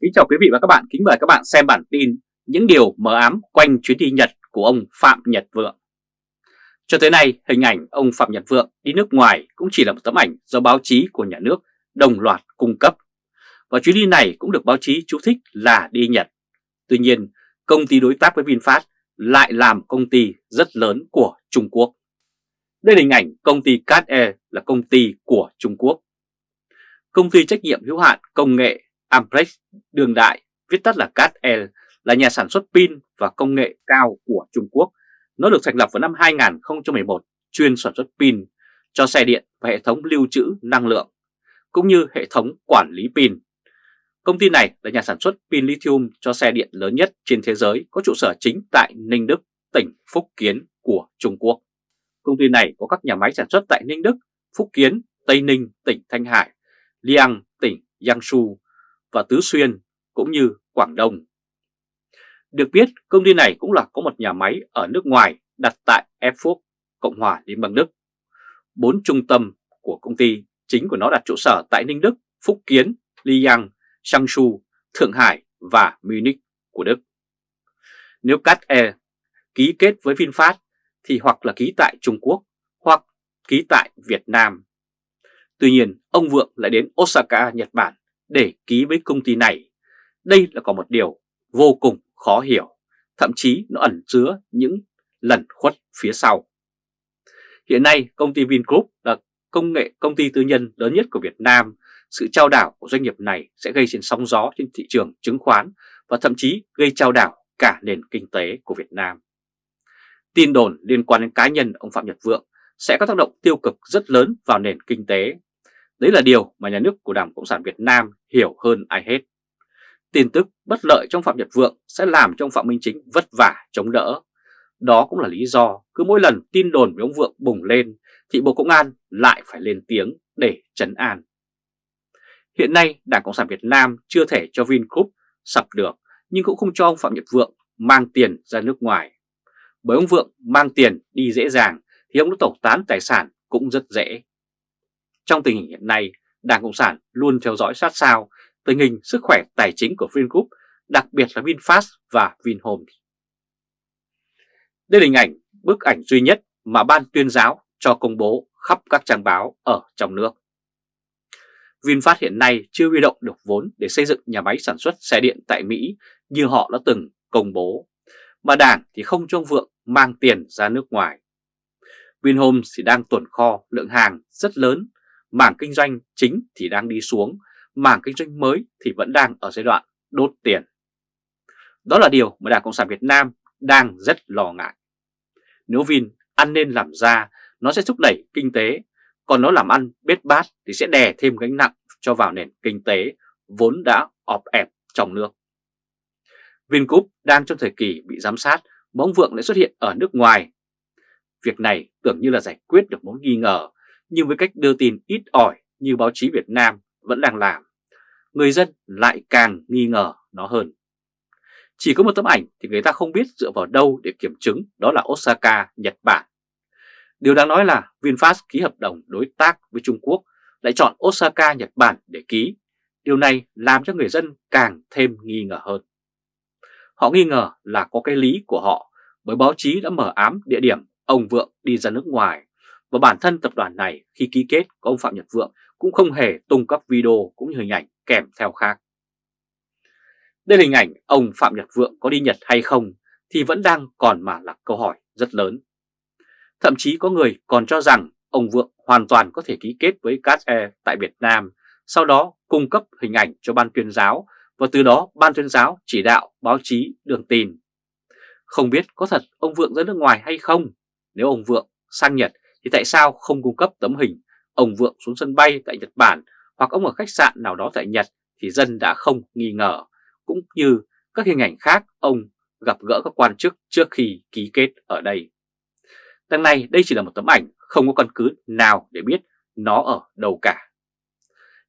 Kính chào quý vị và các bạn, kính mời các bạn xem bản tin những điều mờ ám quanh chuyến đi Nhật của ông Phạm Nhật Vượng. Cho tới nay, hình ảnh ông Phạm Nhật Vượng đi nước ngoài cũng chỉ là một tấm ảnh do báo chí của nhà nước đồng loạt cung cấp. Và chuyến đi này cũng được báo chí chú thích là đi Nhật. Tuy nhiên, công ty đối tác với VinFast lại làm công ty rất lớn của Trung Quốc. Đây là hình ảnh công ty Cat Air là công ty của Trung Quốc. Công ty trách nhiệm hữu hạn công nghệ Amprex đương đại, viết tắt là CATL, là nhà sản xuất pin và công nghệ cao của Trung Quốc. Nó được thành lập vào năm 2011, chuyên sản xuất pin cho xe điện và hệ thống lưu trữ năng lượng, cũng như hệ thống quản lý pin. Công ty này là nhà sản xuất pin lithium cho xe điện lớn nhất trên thế giới, có trụ sở chính tại Ninh Đức, tỉnh Phúc Kiến của Trung Quốc. Công ty này có các nhà máy sản xuất tại Ninh Đức, Phúc Kiến, Tây Ninh, tỉnh Thanh Hải, Liang, tỉnh Giang Su, và Tứ Xuyên cũng như Quảng Đông. Được biết, công ty này cũng là có một nhà máy ở nước ngoài đặt tại Erfurt, Cộng hòa Liên bang Đức. Bốn trung tâm của công ty chính của nó đặt trụ sở tại Ninh Đức, Phúc Kiến, Liang, Changshu, Thượng Hải và Munich của Đức. Nếu Cat Air e ký kết với VinFast thì hoặc là ký tại Trung Quốc hoặc ký tại Việt Nam. Tuy nhiên, ông Vượng lại đến Osaka, Nhật Bản để ký với công ty này. Đây là có một điều vô cùng khó hiểu, thậm chí nó ẩn chứa những lẩn khuất phía sau. Hiện nay công ty Vingroup là công nghệ công ty tư nhân lớn nhất của Việt Nam. Sự trao đảo của doanh nghiệp này sẽ gây trên sóng gió trên thị trường chứng khoán và thậm chí gây trao đảo cả nền kinh tế của Việt Nam. Tin đồn liên quan đến cá nhân ông Phạm Nhật Vượng sẽ có tác động tiêu cực rất lớn vào nền kinh tế Đấy là điều mà nhà nước của Đảng Cộng sản Việt Nam hiểu hơn ai hết. Tin tức bất lợi trong Phạm Nhật Vượng sẽ làm cho ông Phạm Minh Chính vất vả chống đỡ. Đó cũng là lý do cứ mỗi lần tin đồn về ông Vượng bùng lên thì Bộ Công an lại phải lên tiếng để trấn an. Hiện nay, Đảng Cộng sản Việt Nam chưa thể cho Vingroup sập được, nhưng cũng không cho ông Phạm Nhật Vượng mang tiền ra nước ngoài. Bởi ông Vượng mang tiền đi dễ dàng thì ông đã tẩu tán tài sản cũng rất dễ. Trong tình hình hiện nay, Đảng Cộng sản luôn theo dõi sát sao tình hình sức khỏe tài chính của Vingroup, đặc biệt là VinFast và Vinhomes. Đây là hình ảnh, bức ảnh duy nhất mà Ban tuyên giáo cho công bố khắp các trang báo ở trong nước. VinFast hiện nay chưa huy động được vốn để xây dựng nhà máy sản xuất xe điện tại Mỹ như họ đã từng công bố, mà Đảng thì không cho Vượng mang tiền ra nước ngoài. Vinhomes thì đang tuần kho lượng hàng rất lớn mảng kinh doanh chính thì đang đi xuống, mảng kinh doanh mới thì vẫn đang ở giai đoạn đốt tiền. Đó là điều mà Đảng Cộng sản Việt Nam đang rất lo ngại. Nếu Vin ăn nên làm ra, nó sẽ thúc đẩy kinh tế, còn nó làm ăn bết bát thì sẽ đè thêm gánh nặng cho vào nền kinh tế vốn đã ọp ẹp trong nước. Vingroup đang trong thời kỳ bị giám sát, bóng vượng lại xuất hiện ở nước ngoài. Việc này tưởng như là giải quyết được mối nghi ngờ nhưng với cách đưa tin ít ỏi như báo chí Việt Nam vẫn đang làm, người dân lại càng nghi ngờ nó hơn. Chỉ có một tấm ảnh thì người ta không biết dựa vào đâu để kiểm chứng đó là Osaka, Nhật Bản. Điều đáng nói là VinFast ký hợp đồng đối tác với Trung Quốc lại chọn Osaka, Nhật Bản để ký. Điều này làm cho người dân càng thêm nghi ngờ hơn. Họ nghi ngờ là có cái lý của họ bởi báo chí đã mở ám địa điểm ông Vượng đi ra nước ngoài và bản thân tập đoàn này khi ký kết có ông Phạm Nhật Vượng cũng không hề tung cấp video cũng như hình ảnh kèm theo khác. Đây là hình ảnh ông Phạm Nhật Vượng có đi Nhật hay không thì vẫn đang còn mà là câu hỏi rất lớn. Thậm chí có người còn cho rằng ông Vượng hoàn toàn có thể ký kết với Cat Air tại Việt Nam, sau đó cung cấp hình ảnh cho ban tuyên giáo và từ đó ban tuyên giáo chỉ đạo báo chí đường tin. Không biết có thật ông Vượng ra nước ngoài hay không? Nếu ông Vượng sang Nhật thì tại sao không cung cấp tấm hình ông Vượng xuống sân bay tại Nhật Bản hoặc ông ở khách sạn nào đó tại Nhật thì dân đã không nghi ngờ, cũng như các hình ảnh khác ông gặp gỡ các quan chức trước khi ký kết ở đây. Đằng này đây chỉ là một tấm ảnh không có căn cứ nào để biết nó ở đâu cả.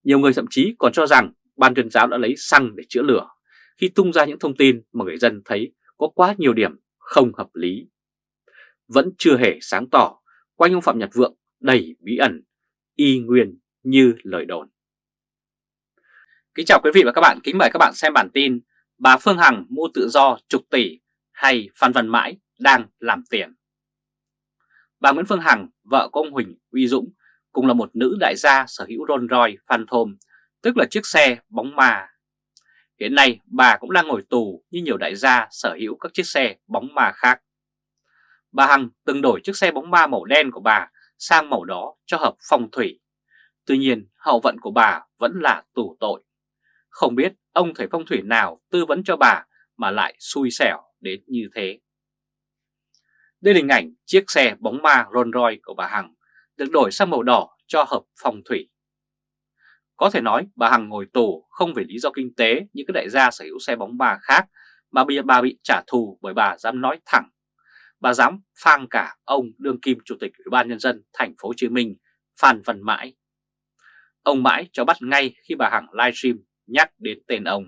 Nhiều người thậm chí còn cho rằng ban tuyên giáo đã lấy xăng để chữa lửa khi tung ra những thông tin mà người dân thấy có quá nhiều điểm không hợp lý. Vẫn chưa hề sáng tỏ quanh ông Phạm Nhật Vượng đầy bí ẩn, y nguyên như lời đồn. Kính chào quý vị và các bạn, kính mời các bạn xem bản tin Bà Phương Hằng mua tự do chục tỷ hay Phan Văn Mãi đang làm tiền Bà Nguyễn Phương Hằng, vợ của ông Huỳnh Uy Dũng cùng là một nữ đại gia sở hữu Rolls Royce Phantom, tức là chiếc xe bóng ma. Hiện nay bà cũng đang ngồi tù như nhiều đại gia sở hữu các chiếc xe bóng ma khác. Bà Hằng từng đổi chiếc xe bóng ma màu đen của bà sang màu đó cho hợp phong thủy. Tuy nhiên, hậu vận của bà vẫn là tù tội. Không biết ông thầy phong thủy nào tư vấn cho bà mà lại xui xẻo đến như thế. Đây là hình ảnh chiếc xe bóng ma Rolls Royce của bà Hằng được đổi sang màu đỏ cho hợp phong thủy. Có thể nói bà Hằng ngồi tù không vì lý do kinh tế như các đại gia sở hữu xe bóng ma khác mà bây giờ bà bị trả thù bởi bà dám nói thẳng. Bà dám phang cả ông đương kim chủ tịch Ủy ban nhân dân thành phố Hồ Chí Minh Phan Văn Mãi. Ông Mãi cho bắt ngay khi bà Hằng livestream nhắc đến tên ông.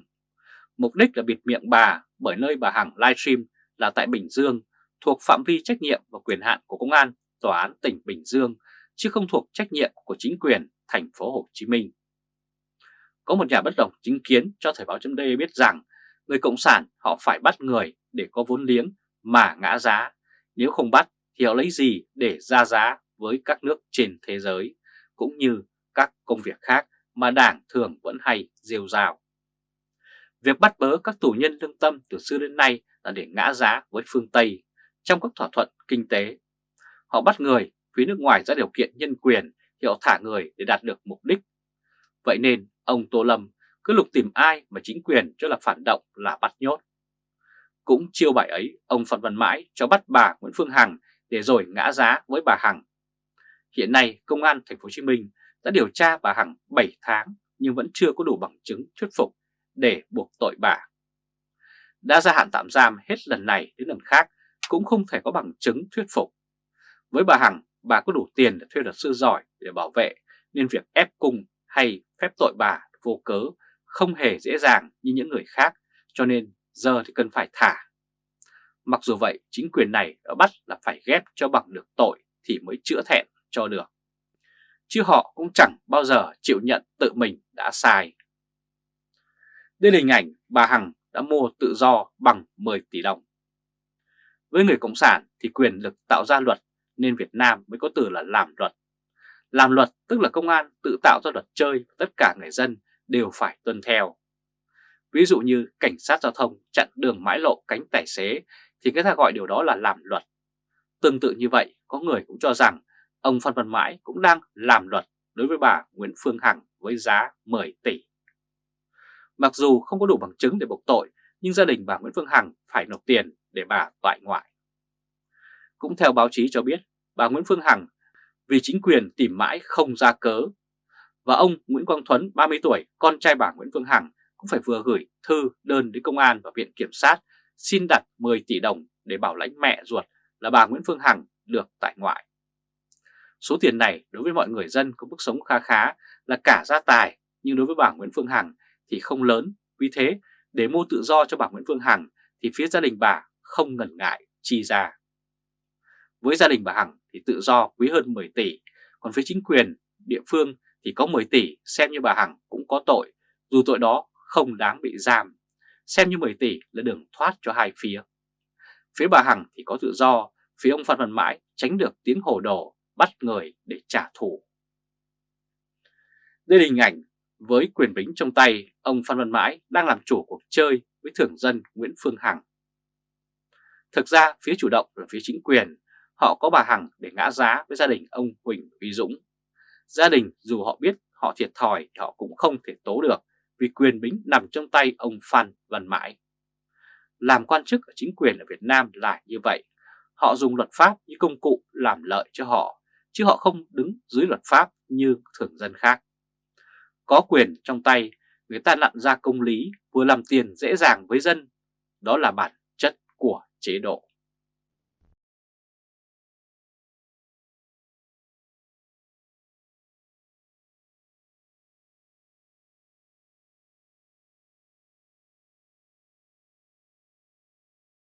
Mục đích là bịt miệng bà bởi nơi bà Hằng livestream là tại Bình Dương thuộc phạm vi trách nhiệm và quyền hạn của Công an Tòa án tỉnh Bình Dương chứ không thuộc trách nhiệm của chính quyền thành phố Hồ Chí Minh. Có một nhà bất đồng chính kiến cho Thời báo chấm biết rằng người Cộng sản họ phải bắt người để có vốn liếng mà ngã giá, nếu không bắt thì họ lấy gì để ra giá với các nước trên thế giới, cũng như các công việc khác mà Đảng thường vẫn hay rêu rào. Việc bắt bớ các tù nhân lương tâm từ xưa đến nay là để ngã giá với phương Tây trong các thỏa thuận kinh tế. Họ bắt người phía nước ngoài ra điều kiện nhân quyền thì họ thả người để đạt được mục đích. Vậy nên ông Tô Lâm cứ lục tìm ai mà chính quyền cho là phản động là bắt nhốt. Cũng chiêu bài ấy, ông Phan Văn Mãi cho bắt bà Nguyễn Phương Hằng để rồi ngã giá với bà Hằng. Hiện nay, Công an Thành phố Hồ Chí Minh đã điều tra bà Hằng 7 tháng nhưng vẫn chưa có đủ bằng chứng thuyết phục để buộc tội bà. Đã gia hạn tạm giam hết lần này đến lần khác cũng không thể có bằng chứng thuyết phục. Với bà Hằng, bà có đủ tiền để thuê luật sư giỏi để bảo vệ nên việc ép cung hay phép tội bà vô cớ không hề dễ dàng như những người khác cho nên giờ thì cần phải thả. Mặc dù vậy, chính quyền này đã bắt là phải ghép cho bằng được tội thì mới chữa thẹn cho được. Chứ họ cũng chẳng bao giờ chịu nhận tự mình đã sai. Đây là hình ảnh bà Hằng đã mua tự do bằng 10 tỷ đồng. Với người Cộng sản thì quyền lực tạo ra luật nên Việt Nam mới có từ là làm luật. Làm luật tức là công an tự tạo ra luật chơi tất cả người dân đều phải tuân theo. Ví dụ như cảnh sát giao thông chặn đường mãi lộ cánh tài xế thì người ta gọi điều đó là làm luật. Tương tự như vậy, có người cũng cho rằng ông Phan Văn Mãi cũng đang làm luật đối với bà Nguyễn Phương Hằng với giá 10 tỷ. Mặc dù không có đủ bằng chứng để buộc tội, nhưng gia đình bà Nguyễn Phương Hằng phải nộp tiền để bà tại ngoại. Cũng theo báo chí cho biết, bà Nguyễn Phương Hằng vì chính quyền tìm mãi không ra cớ. Và ông Nguyễn Quang Thuấn, 30 tuổi, con trai bà Nguyễn Phương Hằng cũng phải vừa gửi thư đơn đến công an và viện kiểm sát xin đặt 10 tỷ đồng để bảo lãnh mẹ ruột là bà Nguyễn Phương Hằng được tại ngoại. Số tiền này đối với mọi người dân có mức sống kha khá là cả gia tài, nhưng đối với bà Nguyễn Phương Hằng thì không lớn. Vì thế, để mua tự do cho bà Nguyễn Phương Hằng thì phía gia đình bà không ngần ngại chi ra. Với gia đình bà Hằng thì tự do quý hơn 10 tỷ, còn phía chính quyền địa phương thì có 10 tỷ xem như bà Hằng cũng có tội, dù tội đó không đáng bị giam, xem như 10 tỷ là đường thoát cho hai phía. Phía bà Hằng thì có tự do, phía ông Phan Văn Mãi tránh được tiếng hồ đồ bắt người để trả thù. Đây là hình ảnh với quyền bính trong tay, ông Phan Văn Mãi đang làm chủ cuộc chơi với thường dân Nguyễn Phương Hằng. Thực ra phía chủ động là phía chính quyền, họ có bà Hằng để ngã giá với gia đình ông Huỳnh Uy Dũng. Gia đình dù họ biết họ thiệt thòi thì họ cũng không thể tố được vì quyền bính nằm trong tay ông Phan Văn Mãi. Làm quan chức ở chính quyền ở Việt Nam là như vậy, họ dùng luật pháp như công cụ làm lợi cho họ, chứ họ không đứng dưới luật pháp như thường dân khác. Có quyền trong tay, người ta lặn ra công lý vừa làm tiền dễ dàng với dân, đó là bản chất của chế độ.